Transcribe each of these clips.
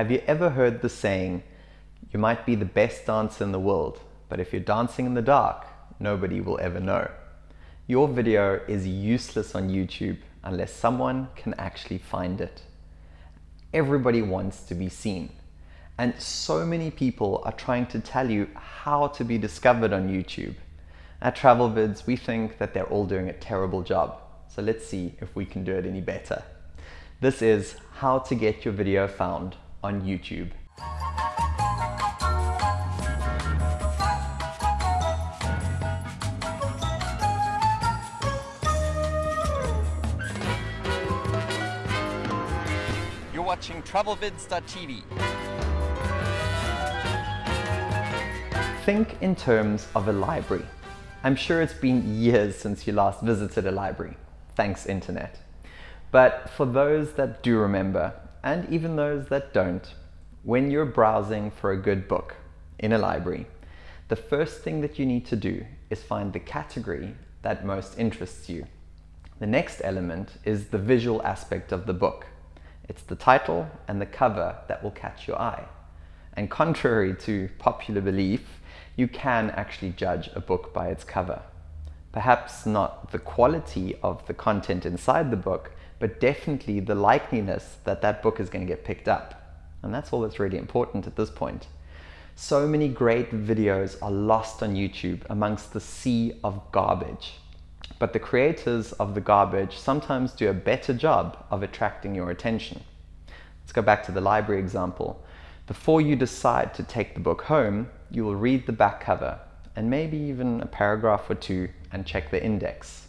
Have you ever heard the saying, you might be the best dancer in the world, but if you're dancing in the dark, nobody will ever know. Your video is useless on YouTube unless someone can actually find it. Everybody wants to be seen. And so many people are trying to tell you how to be discovered on YouTube. At TravelVids, we think that they're all doing a terrible job. So let's see if we can do it any better. This is how to get your video found on YouTube. You're watching TravelVids.tv. Think in terms of a library. I'm sure it's been years since you last visited a library. Thanks, Internet. But for those that do remember, and even those that don't, when you're browsing for a good book in a library, the first thing that you need to do is find the category that most interests you. The next element is the visual aspect of the book. It's the title and the cover that will catch your eye. And contrary to popular belief, you can actually judge a book by its cover. Perhaps not the quality of the content inside the book, but definitely the likeliness that that book is going to get picked up. And that's all that's really important at this point. So many great videos are lost on YouTube amongst the sea of garbage. But the creators of the garbage sometimes do a better job of attracting your attention. Let's go back to the library example. Before you decide to take the book home, you will read the back cover and maybe even a paragraph or two and check the index.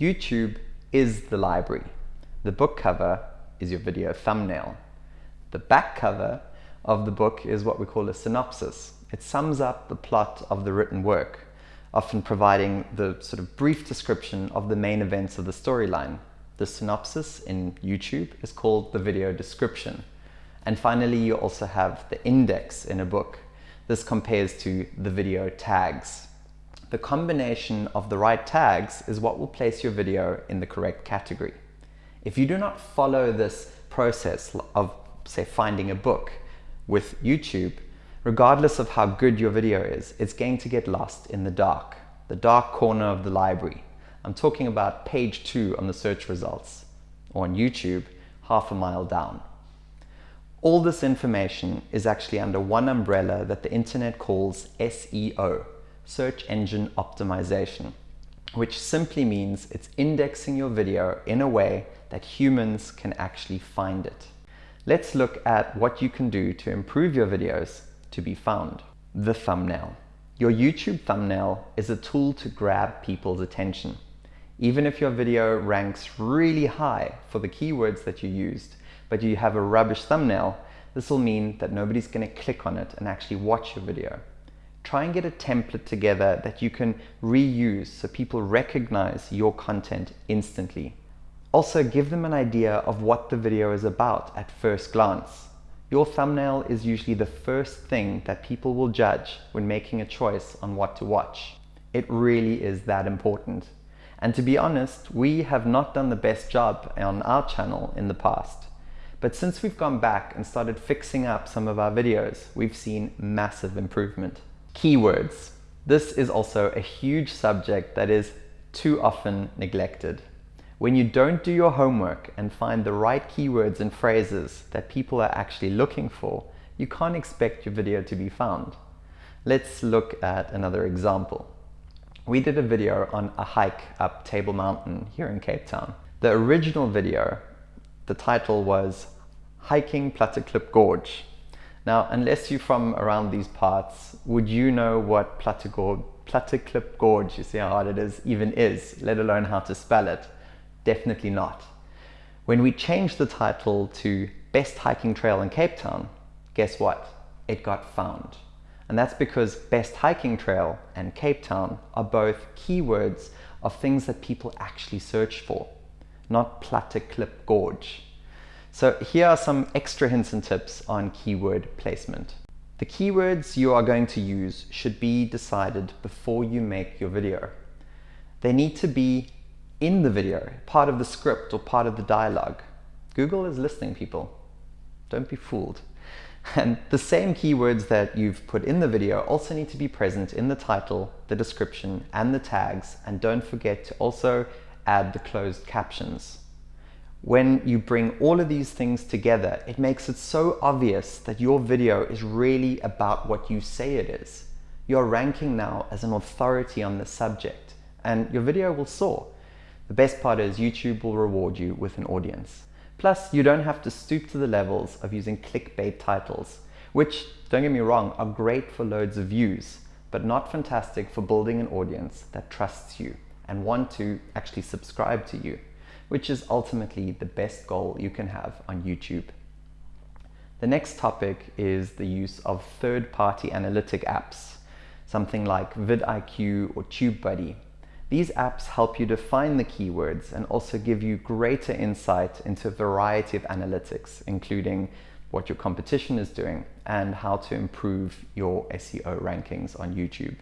YouTube is the library. The book cover is your video thumbnail. The back cover of the book is what we call a synopsis. It sums up the plot of the written work, often providing the sort of brief description of the main events of the storyline. The synopsis in YouTube is called the video description. And finally, you also have the index in a book. This compares to the video tags. The combination of the right tags is what will place your video in the correct category. If you do not follow this process of, say, finding a book with YouTube, regardless of how good your video is, it's going to get lost in the dark, the dark corner of the library. I'm talking about page two on the search results, or on YouTube, half a mile down. All this information is actually under one umbrella that the internet calls SEO, Search Engine Optimization, which simply means it's indexing your video in a way that humans can actually find it. Let's look at what you can do to improve your videos to be found. The thumbnail. Your YouTube thumbnail is a tool to grab people's attention. Even if your video ranks really high for the keywords that you used, but you have a rubbish thumbnail, this will mean that nobody's going to click on it and actually watch your video. Try and get a template together that you can reuse so people recognize your content instantly. Also give them an idea of what the video is about at first glance. Your thumbnail is usually the first thing that people will judge when making a choice on what to watch. It really is that important. And to be honest, we have not done the best job on our channel in the past. But since we've gone back and started fixing up some of our videos, we've seen massive improvement. Keywords. This is also a huge subject that is too often neglected. When you don't do your homework and find the right keywords and phrases that people are actually looking for, you can't expect your video to be found. Let's look at another example. We did a video on a hike up Table Mountain here in Cape Town. The original video, the title was Hiking Platteklip Gorge. Now, unless you're from around these parts, would you know what Platteklip Gorge, you see how hard it is, even is, let alone how to spell it? Definitely not. When we changed the title to Best Hiking Trail in Cape Town, guess what? It got found. And that's because Best Hiking Trail and Cape Town are both keywords of things that people actually search for, not Platteklip Gorge. So here are some extra hints and tips on keyword placement. The keywords you are going to use should be decided before you make your video. They need to be in the video, part of the script or part of the dialogue. Google is listening, people. Don't be fooled. And the same keywords that you've put in the video also need to be present in the title, the description, and the tags. And don't forget to also add the closed captions. When you bring all of these things together, it makes it so obvious that your video is really about what you say it is. You're ranking now as an authority on the subject, and your video will soar. The best part is YouTube will reward you with an audience. Plus, you don't have to stoop to the levels of using clickbait titles, which, don't get me wrong, are great for loads of views, but not fantastic for building an audience that trusts you and want to actually subscribe to you, which is ultimately the best goal you can have on YouTube. The next topic is the use of third-party analytic apps, something like vidIQ or TubeBuddy, these apps help you define the keywords and also give you greater insight into a variety of analytics, including what your competition is doing and how to improve your SEO rankings on YouTube.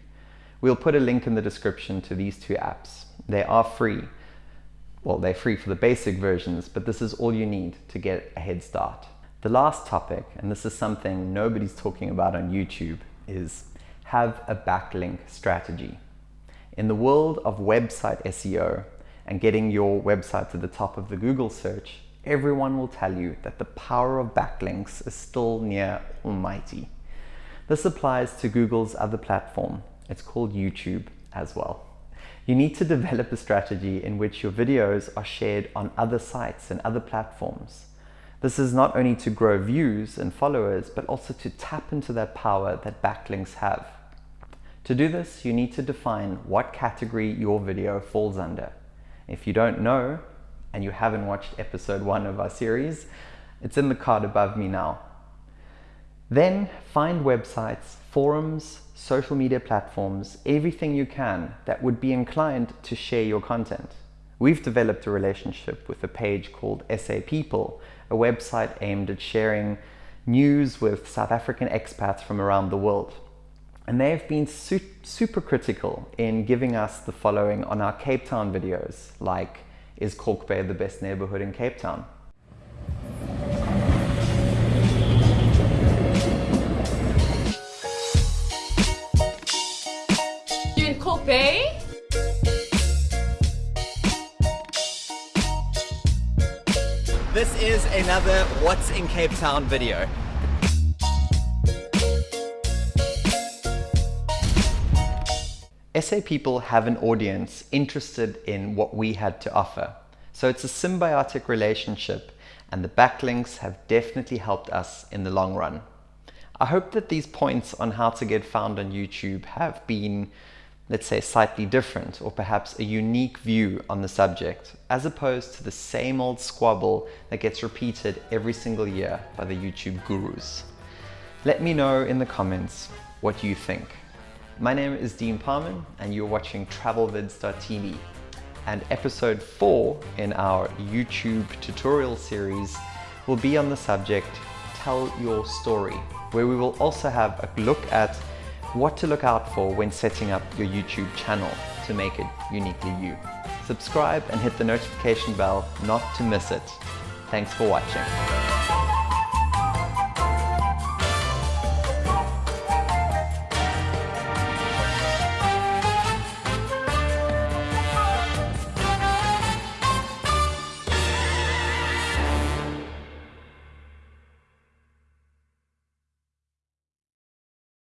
We'll put a link in the description to these two apps. They are free. Well, they're free for the basic versions, but this is all you need to get a head start. The last topic, and this is something nobody's talking about on YouTube, is have a backlink strategy. In the world of website SEO and getting your website to the top of the Google search, everyone will tell you that the power of backlinks is still near almighty. This applies to Google's other platform. It's called YouTube as well. You need to develop a strategy in which your videos are shared on other sites and other platforms. This is not only to grow views and followers, but also to tap into that power that backlinks have. To do this, you need to define what category your video falls under. If you don't know, and you haven't watched episode one of our series, it's in the card above me now. Then find websites, forums, social media platforms, everything you can that would be inclined to share your content. We've developed a relationship with a page called SA People, a website aimed at sharing news with South African expats from around the world. And they have been su super critical in giving us the following on our Cape Town videos, like, is Kalk Bay the best neighborhood in Cape Town? This is another What's in Cape Town video. SA people have an audience interested in what we had to offer. So it's a symbiotic relationship and the backlinks have definitely helped us in the long run. I hope that these points on how to get found on YouTube have been, let's say, slightly different or perhaps a unique view on the subject, as opposed to the same old squabble that gets repeated every single year by the YouTube gurus. Let me know in the comments what you think. My name is Dean Parman and you're watching TravelVids.tv and episode 4 in our YouTube tutorial series will be on the subject Tell Your Story where we will also have a look at what to look out for when setting up your YouTube channel to make it uniquely you. Subscribe and hit the notification bell not to miss it. Thanks for watching.